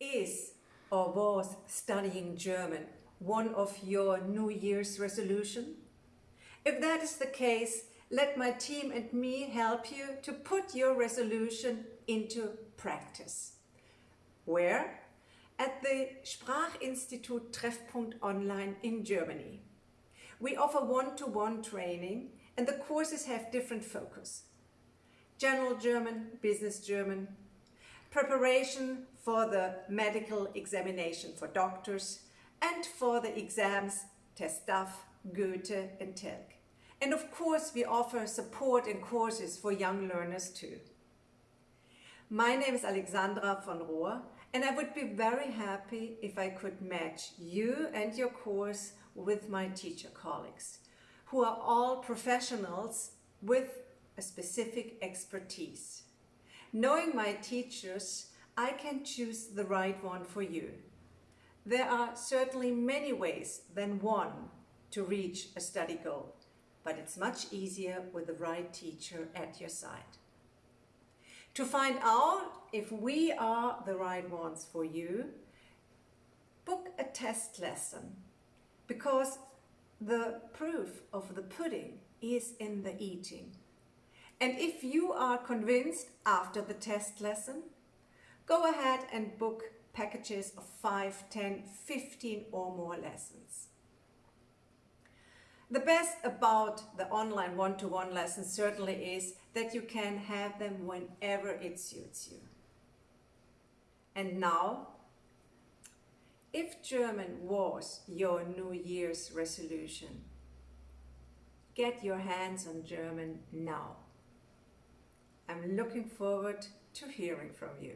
Is or was studying German one of your New Year's resolution? If that is the case, let my team and me help you to put your resolution into practice. Where? At the Sprachinstitut Treffpunkt Online in Germany. We offer one-to-one -one training and the courses have different focus. General German, Business German, preparation for the medical examination for doctors and for the exams TestDaF, Goethe and telc. And of course we offer support and courses for young learners too. My name is Alexandra von Rohr and I would be very happy if I could match you and your course with my teacher colleagues, who are all professionals with a specific expertise. Knowing my teachers, I can choose the right one for you. There are certainly many ways than one to reach a study goal, but it's much easier with the right teacher at your side. To find out if we are the right ones for you, book a test lesson because the proof of the pudding is in the eating. And if you are convinced after the test lesson, go ahead and book packages of 5, 10, 15 or more lessons. The best about the online one-to-one -one lessons certainly is that you can have them whenever it suits you. And now, if German was your New Year's resolution, get your hands on German now. I'm looking forward to hearing from you.